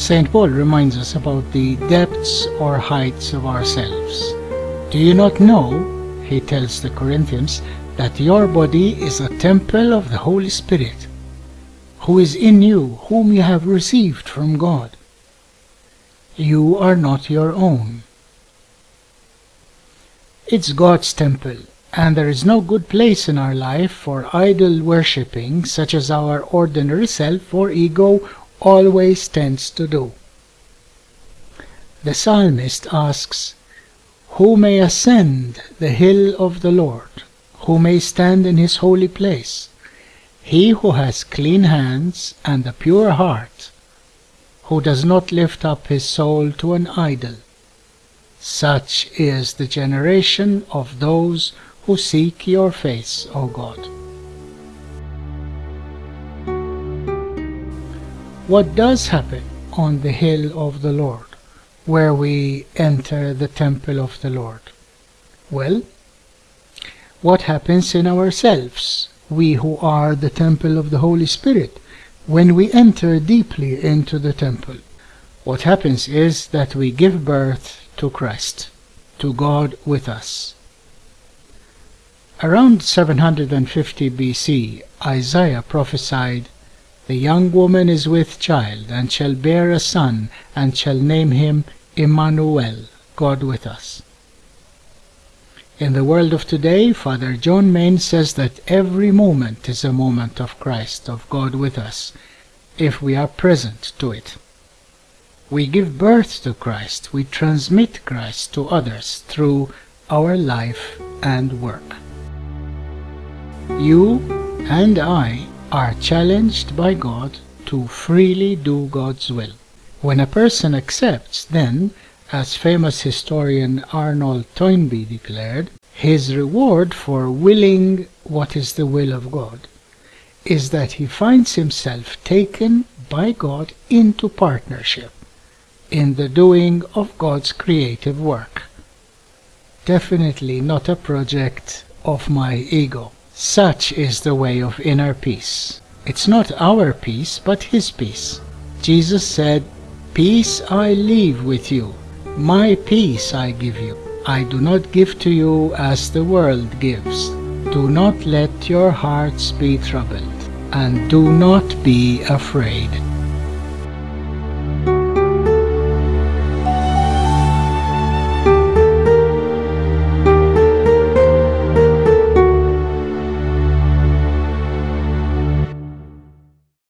St. Paul reminds us about the depths or heights of ourselves. Do you not know, he tells the Corinthians, that your body is a temple of the Holy Spirit, who is in you, whom you have received from God. You are not your own. It's God's temple, and there is no good place in our life for idol worshipping such as our ordinary self or ego always tends to do. The psalmist asks, Who may ascend the hill of the Lord? Who may stand in his holy place? He who has clean hands and a pure heart, who does not lift up his soul to an idol. Such is the generation of those who seek your face, O God. What does happen on the hill of the Lord, where we enter the temple of the Lord? Well, what happens in ourselves, we who are the temple of the Holy Spirit, when we enter deeply into the temple? What happens is that we give birth to Christ, to God with us. Around 750 BC, Isaiah prophesied, The young woman is with child, and shall bear a son, and shall name him Emmanuel, God with us. In the world of today, Father John Main says that every moment is a moment of Christ, of God with us, if we are present to it. We give birth to Christ, we transmit Christ to others through our life and work. You and I are challenged by God to freely do God's will. When a person accepts, then, as famous historian Arnold Toynbee declared, his reward for willing what is the will of God is that he finds himself taken by God into partnership in the doing of God's creative work. Definitely not a project of my ego. Such is the way of inner peace. It's not our peace, but His peace. Jesus said, Peace I leave with you, my peace I give you. I do not give to you as the world gives. Do not let your hearts be troubled, and do not be afraid.